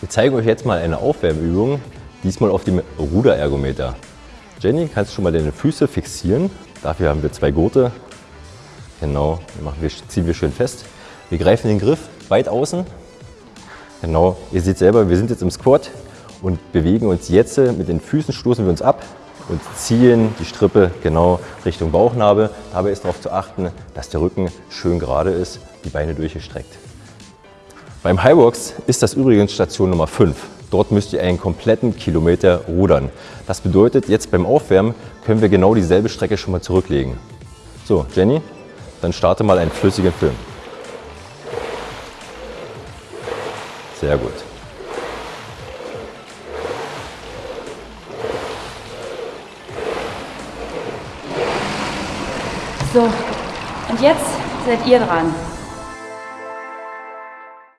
Wir zeigen euch jetzt mal eine Aufwärmübung, diesmal auf dem Ruderergometer. Jenny, kannst du schon mal deine Füße fixieren? Dafür haben wir zwei Gurte. Genau, machen wir, ziehen wir schön fest. Wir greifen den Griff weit außen. Genau, ihr seht selber, wir sind jetzt im Squat und bewegen uns jetzt mit den Füßen, stoßen wir uns ab und ziehen die Strippe genau Richtung Bauchnabel. Dabei ist darauf zu achten, dass der Rücken schön gerade ist, die Beine durchgestreckt. Beim Highbox ist das übrigens Station Nummer 5. Dort müsst ihr einen kompletten Kilometer rudern. Das bedeutet, jetzt beim Aufwärmen können wir genau dieselbe Strecke schon mal zurücklegen. So, Jenny, dann starte mal einen flüssigen Film. Sehr gut. So, und jetzt seid ihr dran.